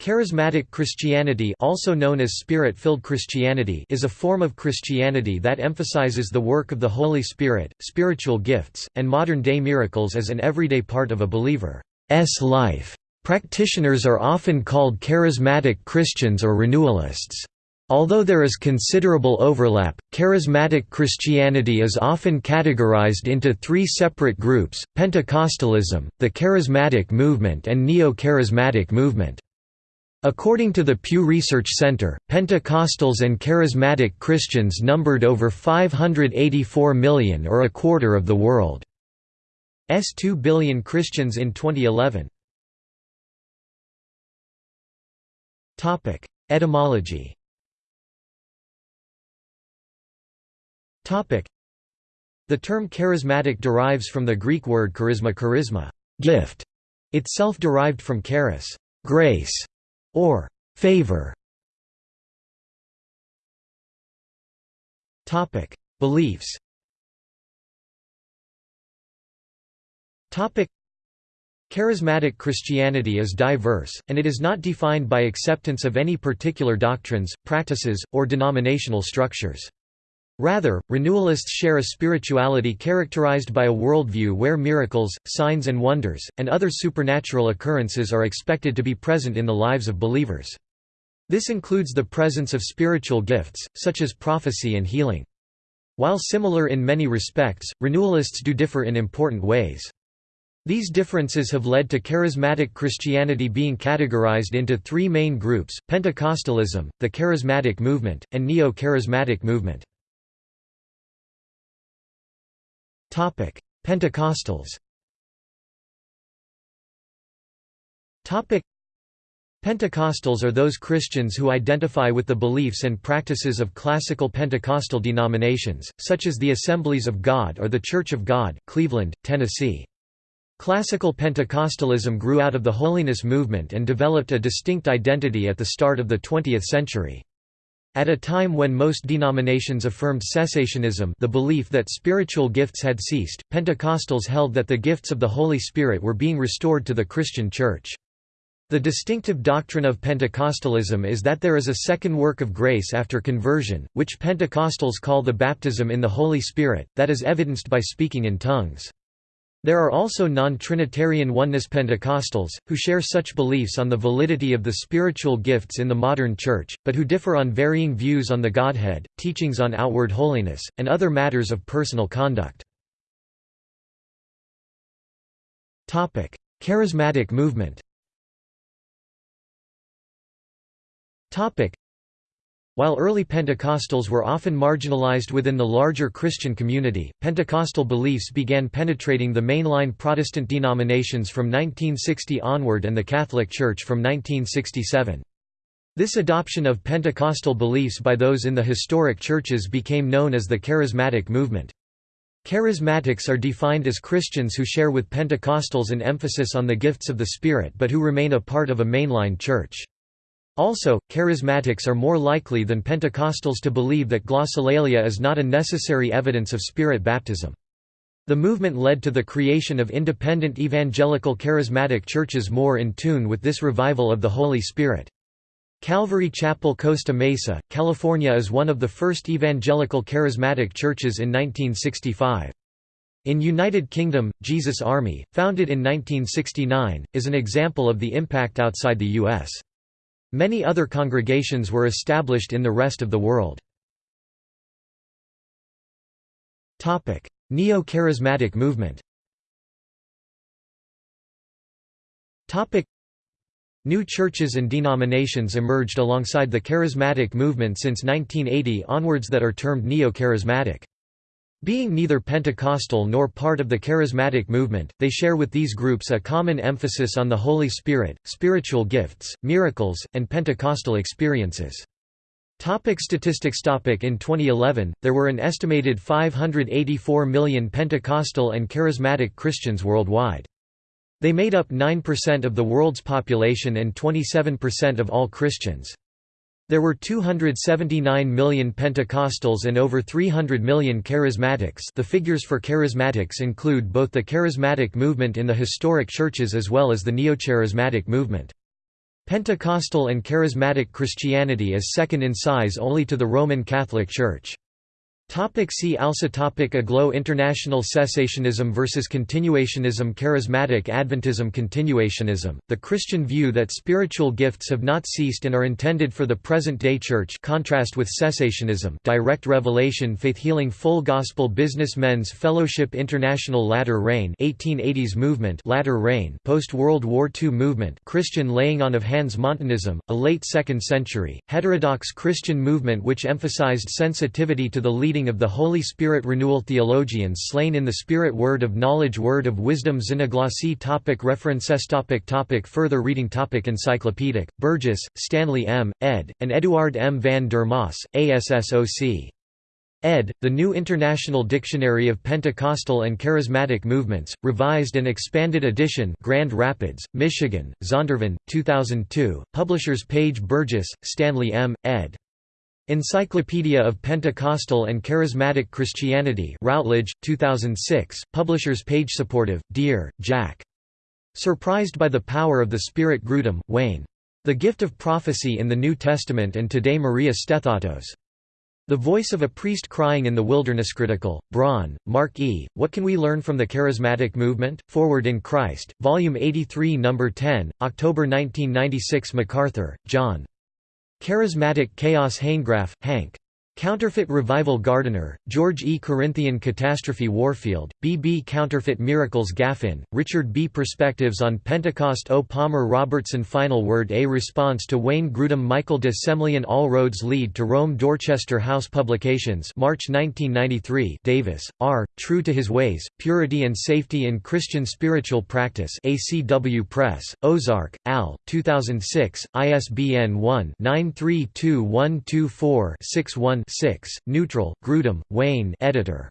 Charismatic Christianity also known as Spirit-filled Christianity is a form of Christianity that emphasizes the work of the Holy Spirit, spiritual gifts, and modern-day miracles as an everyday part of a believer's life. Practitioners are often called charismatic Christians or renewalists. Although there is considerable overlap, charismatic Christianity is often categorized into three separate groups, Pentecostalism, the Charismatic Movement and Neo-Charismatic Movement. According to the Pew Research Center, Pentecostals and Charismatic Christians numbered over 584 million or a quarter of the world's 2 billion Christians in 2011. Etymology The term charismatic derives from the Greek word charisma charisma gift", itself derived from charis grace", or favor. Topic: Beliefs. Topic: Charismatic Christianity is diverse, and it is not defined by acceptance of any particular doctrines, practices, or denominational structures. Rather, renewalists share a spirituality characterized by a worldview where miracles, signs and wonders, and other supernatural occurrences are expected to be present in the lives of believers. This includes the presence of spiritual gifts, such as prophecy and healing. While similar in many respects, renewalists do differ in important ways. These differences have led to charismatic Christianity being categorized into three main groups, Pentecostalism, the Charismatic Movement, and Neo-Charismatic Movement. Pentecostals. Topic: Pentecostals are those Christians who identify with the beliefs and practices of classical Pentecostal denominations, such as the Assemblies of God or the Church of God, Cleveland, Tennessee. Classical Pentecostalism grew out of the Holiness movement and developed a distinct identity at the start of the 20th century. At a time when most denominations affirmed cessationism the belief that spiritual gifts had ceased, Pentecostals held that the gifts of the Holy Spirit were being restored to the Christian Church. The distinctive doctrine of Pentecostalism is that there is a second work of grace after conversion, which Pentecostals call the baptism in the Holy Spirit, that is evidenced by speaking in tongues. There are also non-Trinitarian Oneness Pentecostals, who share such beliefs on the validity of the spiritual gifts in the modern Church, but who differ on varying views on the Godhead, teachings on outward holiness, and other matters of personal conduct. Charismatic movement while early Pentecostals were often marginalized within the larger Christian community, Pentecostal beliefs began penetrating the mainline Protestant denominations from 1960 onward and the Catholic Church from 1967. This adoption of Pentecostal beliefs by those in the historic churches became known as the Charismatic movement. Charismatics are defined as Christians who share with Pentecostals an emphasis on the gifts of the Spirit but who remain a part of a mainline church. Also, charismatics are more likely than Pentecostals to believe that glossolalia is not a necessary evidence of spirit baptism. The movement led to the creation of independent evangelical charismatic churches more in tune with this revival of the Holy Spirit. Calvary Chapel Costa Mesa, California is one of the first evangelical charismatic churches in 1965. In United Kingdom, Jesus Army, founded in 1969, is an example of the impact outside the U.S. Many other congregations were established in the rest of the world. Neo-charismatic movement New churches and denominations emerged alongside the charismatic movement since 1980 onwards that are termed neo-charismatic. Being neither Pentecostal nor part of the charismatic movement, they share with these groups a common emphasis on the Holy Spirit, spiritual gifts, miracles, and Pentecostal experiences. Topic statistics topic In 2011, there were an estimated 584 million Pentecostal and charismatic Christians worldwide. They made up 9% of the world's population and 27% of all Christians. There were 279 million Pentecostals and over 300 million Charismatics the figures for Charismatics include both the Charismatic movement in the historic churches as well as the Neo-Charismatic movement. Pentecostal and Charismatic Christianity is second in size only to the Roman Catholic Church. Topic see also topic Aglow International Cessationism versus Continuationism Charismatic Adventism Continuationism, the Christian view that spiritual gifts have not ceased and are intended for the present-day church contrast with cessationism direct revelation Faith Healing Full Gospel Businessmen's Fellowship International Latter Rain 1880s movement Latter Rain post-World War II movement Christian laying on of hands Montanism, a late 2nd century, heterodox Christian movement which emphasized sensitivity to the leading of the Holy Spirit Renewal Theologians Slain in the Spirit Word of Knowledge Word of Wisdom Xenoglossy topic References topic topic Further reading topic Encyclopedic, Burgess, Stanley M., ed., and Eduard M. van der Maas, ASSOC. ed. The New International Dictionary of Pentecostal and Charismatic Movements, revised and expanded edition Grand Rapids, Michigan, Zondervan, 2002, Publishers page Burgess, Stanley M., ed. Encyclopedia of Pentecostal and Charismatic Christianity Routledge, 2006, Publishers page Supportive, Deere, Jack. Surprised by the Power of the Spirit Grudem, Wayne. The Gift of Prophecy in the New Testament and Today Maria Stethatos. The Voice of a Priest Crying in the Wilderness Critical, Braun, Mark E., What Can We Learn from the Charismatic Movement? Forward in Christ, Volume 83 No. 10, October 1996 MacArthur, John. Charismatic Chaos Hanegraaff, Hank. Counterfeit Revival Gardiner, George E. Corinthian Catastrophe Warfield, B. B. Counterfeit Miracles Gaffin, Richard B. Perspectives on Pentecost O. Palmer Robertson Final Word A response to Wayne Grudem Michael de Semlyen All roads lead to Rome Dorchester House Publications March 1993 Davis, R., True to His Ways, Purity and Safety in Christian Spiritual Practice ACW Press, Ozark, Al., 2006, ISBN 1-932124-61 6, Neutral, Grudem, Wayne editor.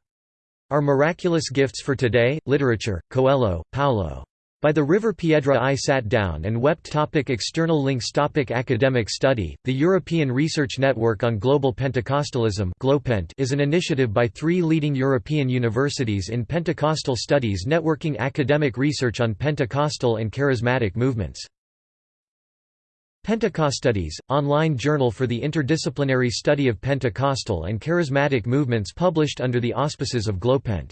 Are Miraculous Gifts for Today, Literature, Coelho, Paulo. By the River Piedra I sat down and wept topic External links topic Academic study, the European Research Network on Global Pentecostalism is an initiative by three leading European universities in Pentecostal studies networking academic research on Pentecostal and charismatic movements. Pentecostudies, online journal for the interdisciplinary study of Pentecostal and charismatic movements published under the auspices of GLOPENT.